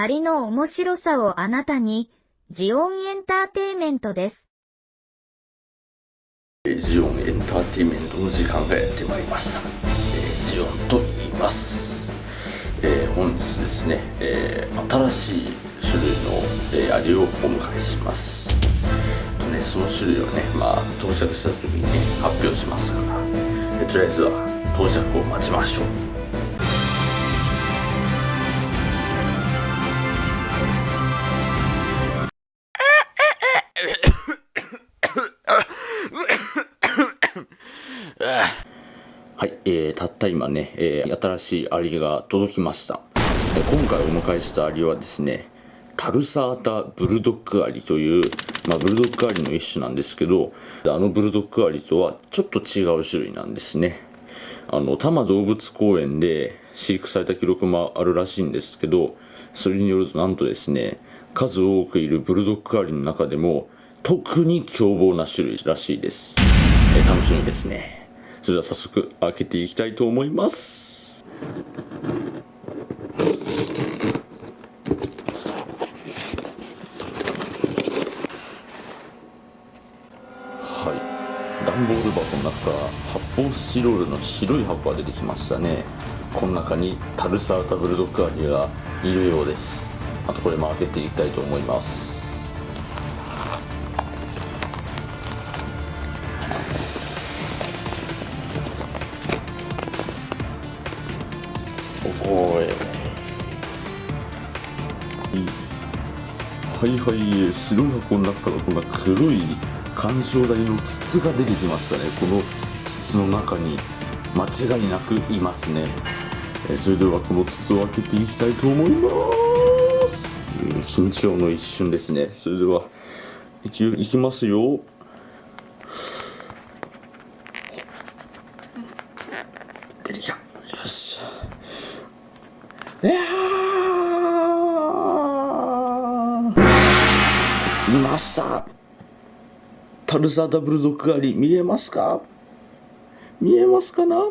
アリの面白さをあなたに、ジオンエンターテイメントです。ジオンエンターテイメントの時間がやってまいりました、えージオンと言います、えー本日ですね、えー新しい種類の、えーアリをお迎えします。とねその種類をねまあ到着した時にね発表しますから、えーとりあえずは到着を待ちましょう。はい、えー、たった今ね、えー新しいアリが届きました。え今回お迎えしたアリはですね、タルサータブルドッグアリという、まあ、ブルドッグアリの一種なんですけど、あのブルドッグアリとはちょっと違う種類なんですね。あの、多摩動物公園で飼育された記録もあるらしいんですけど、それによるとなんとですね、数多くいるブルドッグアリの中でも、特に凶暴な種類らしいです。え楽しみですね。それでは早速開けていきたいと思います。はい。段ボール箱の中から発泡スチロールの白い箱が出てきましたね。この中にタルサータブルドッグアリがいるようです。あとこれも開けていきたいと思います。おおい。はいはい。白い箱の中からこんな黒い干渉台の筒が出てきましたね。この筒の中に間違いなくいますね。えそれではこの筒を開けていきたいと思います。緊張の一瞬ですね。それではいきいきますよ。出てきた。よし。いやー。いました。タルサーダブルドッグ狩り見えますか？見えますかな？あ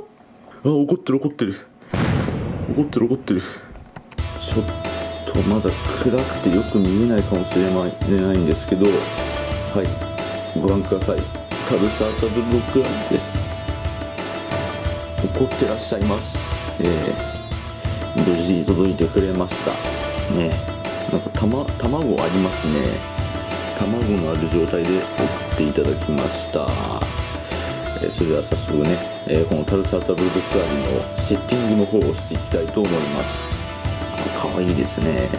怒ってる怒ってる。怒ってる怒ってる。ちょっとまだ暗くてよく見えないかもしれないないんですけど。はい。ご覧ください。タルサーダブルドッグ狩りです。怒ってらっしゃいます。えー無事に届いてくれました。ね。なんかたま卵ありますね。卵のある状態で送っていただきました、えそれでは早速ね、えーこのタルサータブルドッグアリのセッティングの方をしていきたいと思います。あ可愛いですね。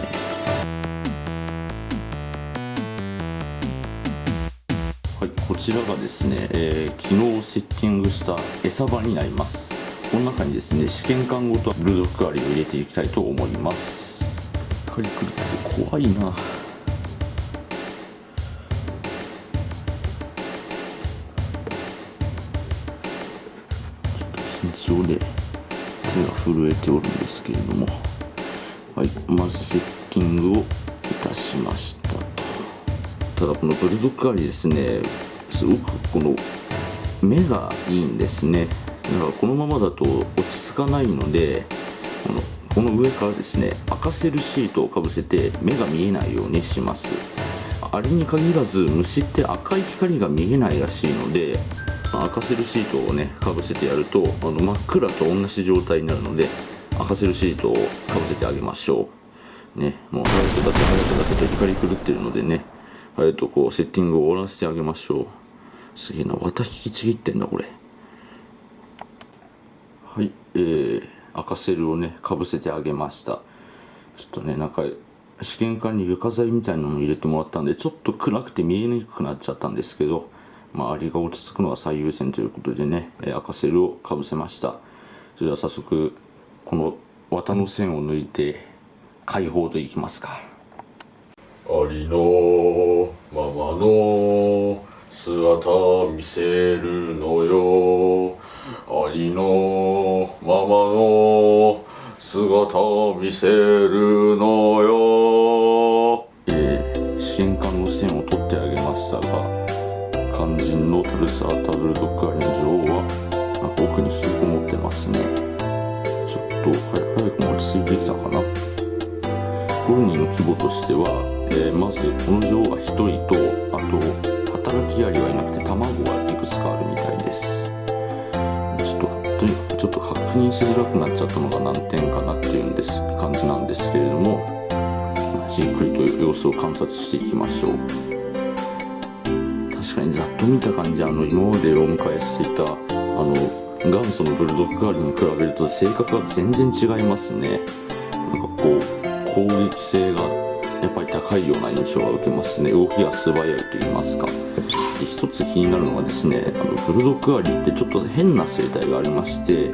はい、こちらがですね、えー昨日セッティングした餌場になります。この中にですね。試験管ごとブルドッグアリを入れていきたいと思います。カリクルって怖いな。ちょっと緊張で手が震えておるんですけれども。はいまずセッティングをいたしましたと。ただこのブルドッグアリですね。すごくこの目がいいんですね。だからこのままだと落ち着かないのでこのこの上からですね赤セルシートをかぶせて目が見えないようにします。あれに限らず虫って赤い光が見えないらしいので赤セルシートをねかぶせてやるとあの真っ暗と同じ状態になるので赤セルシートをかぶせてあげましょう。ねもう早く出せ早く出せと光狂ってるのでね早くこうセッティングを終わらせてあげましょう。すげえな綿引きちぎってんだこれ。はいえー、赤セルをねかぶせてあげました。ちょっとねなんか試験管に床材みたいなのを入れてもらったんでちょっと暗くて見えにくくなっちゃったんですけどまあアリが落ち着くのが最優先ということでねえ赤セルをかぶせました。それでは早速この綿の線を抜いて解放といきますか。ありのままの姿見せるのよ。ありのままの姿を見せるのよ。えー、試験管の線を取ってあげましたが肝心のタルサータブルドッグアリの女王は奥に引きこもってますね。ちょっとは早くも落ち着いてきたかな。コロニーの規模としては、えーまずこの女王が1人とあと働きアリはいなくて卵がいくつかあるみたいです。ちょっととにかくちょっと確認しづらくなっちゃったのが難点かなっていうんです感じなんですけれどもじっくりと様子を観察していきましょう。確かにざっと見た感じあの今までお迎えしていたあの元祖のブルドッグガールに比べると性格が全然違いますね。なんかこう攻撃性がやっぱり高いような印象が受けますね。動きが素早いと言いますか。で一つ気になるのがですねあのブルドッグアリってちょっと変な生態がありまして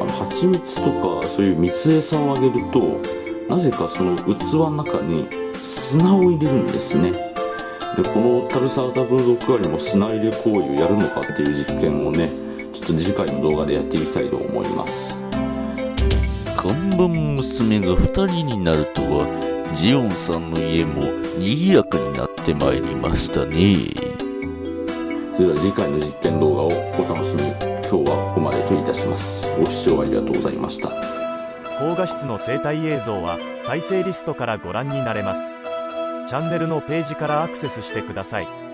あの蜂蜜とかそういう蜜餌をあげるとなぜかその器の中に砂を入れるんですね。でこのタルサータブルドッグアリも砂入れ行為をやるのかっていう実験をねちょっと次回の動画でやっていきたいと思います。看板娘が2人になるとはジオンさんの家も賑やかになってまいりましたね。それでは次回の実験動画をお楽しみに。今日はここまでといたします。ご視聴ありがとうございました。高画質の生態映像は再生リストからご覧になれます。チャンネルのページからアクセスしてください。